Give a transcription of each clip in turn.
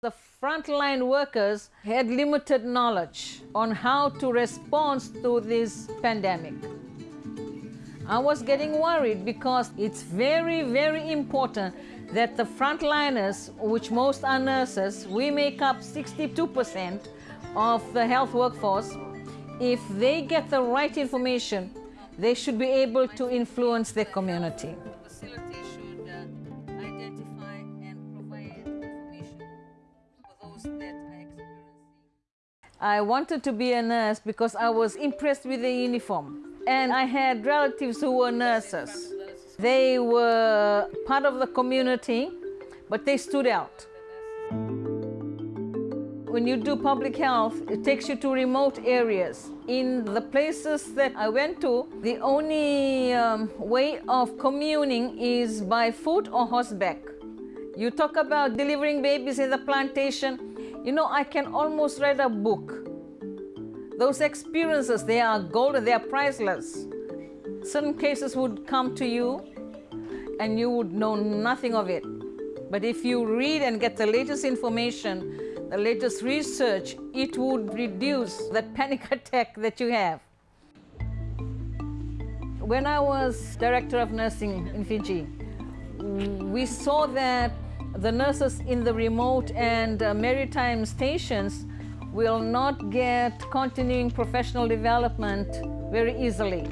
The frontline workers had limited knowledge on how to respond to this pandemic. I was getting worried because it's very, very important that the frontliners, which most are nurses, we make up 62% of the health workforce. If they get the right information, they should be able to influence their community. That. I wanted to be a nurse because I was impressed with the uniform. And I had relatives who were nurses. They were part of the community, but they stood out. When you do public health, it takes you to remote areas. In the places that I went to, the only um, way of communing is by foot or horseback. You talk about delivering babies in the plantation. You know, I can almost write a book. Those experiences, they are golden, they are priceless. Certain cases would come to you and you would know nothing of it. But if you read and get the latest information, the latest research, it would reduce that panic attack that you have. When I was director of nursing in Fiji, we saw that the nurses in the remote and uh, maritime stations will not get continuing professional development very easily.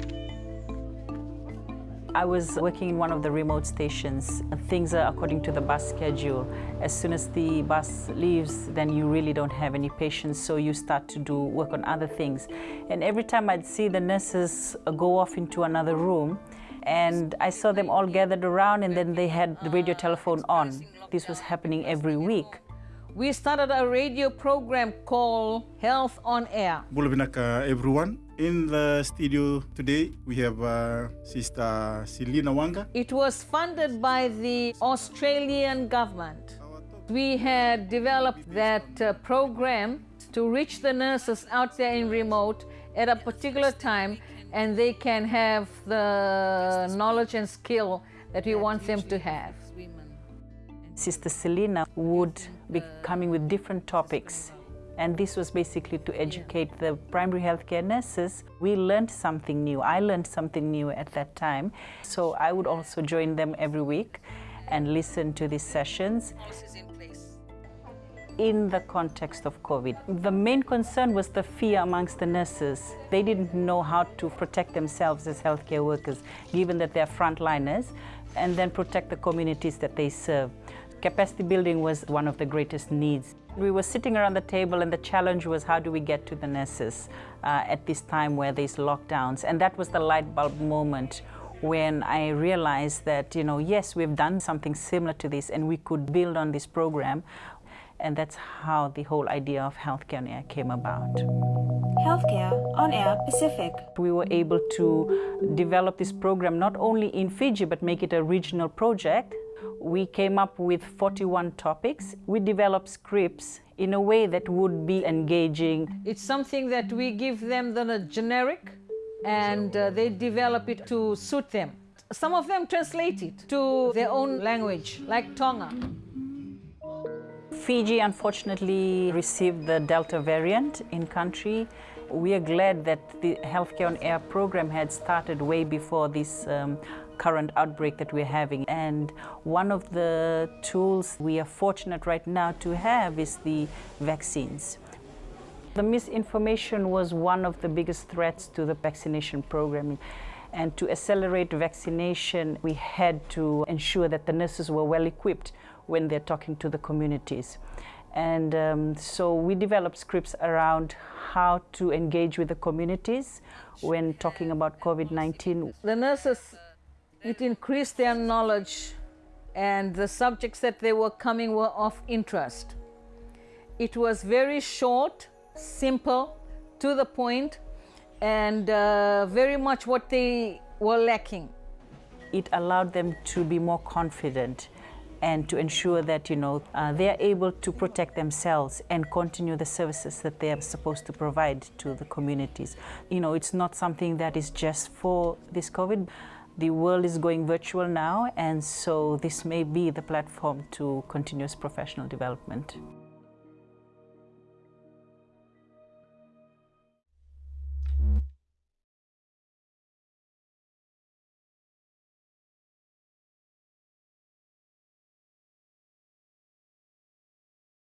I was working in one of the remote stations. Things are according to the bus schedule. As soon as the bus leaves, then you really don't have any patients, so you start to do work on other things. And every time I'd see the nurses go off into another room, and I saw them all gathered around and then they had the radio telephone on. This was happening every week. We started a radio program called Health on Air. Bula vinaka everyone. In the studio today, we have uh, Sister Selina Wanga. It was funded by the Australian government. We had developed that uh, program to reach the nurses out there in remote at a particular time and they can have the knowledge and skill that we want them to have. Sister Selina would be coming with different topics and this was basically to educate the primary healthcare nurses. We learned something new. I learned something new at that time. So I would also join them every week and listen to these sessions in the context of COVID. The main concern was the fear amongst the nurses. They didn't know how to protect themselves as healthcare workers, given that they're frontliners, and then protect the communities that they serve. Capacity building was one of the greatest needs. We were sitting around the table and the challenge was how do we get to the nurses uh, at this time where there's lockdowns. And that was the light bulb moment when I realized that, you know, yes, we've done something similar to this and we could build on this program. And that's how the whole idea of Healthcare on Air came about. Healthcare on Air Pacific. We were able to develop this program not only in Fiji, but make it a regional project we came up with 41 topics. We developed scripts in a way that would be engaging. It's something that we give them the generic and uh, they develop it to suit them. Some of them translate it to their own language, like Tonga. Fiji unfortunately received the Delta variant in country. We are glad that the Healthcare on Air program had started way before this um, current outbreak that we're having. And one of the tools we are fortunate right now to have is the vaccines. The misinformation was one of the biggest threats to the vaccination program. And to accelerate vaccination, we had to ensure that the nurses were well equipped when they're talking to the communities. And um, so we developed scripts around how to engage with the communities when talking about COVID-19. The nurses it increased their knowledge and the subjects that they were coming were of interest. It was very short, simple, to the point, and uh, very much what they were lacking. It allowed them to be more confident and to ensure that you know uh, they are able to protect themselves and continue the services that they are supposed to provide to the communities. You know, it's not something that is just for this COVID. The world is going virtual now, and so this may be the platform to continuous professional development.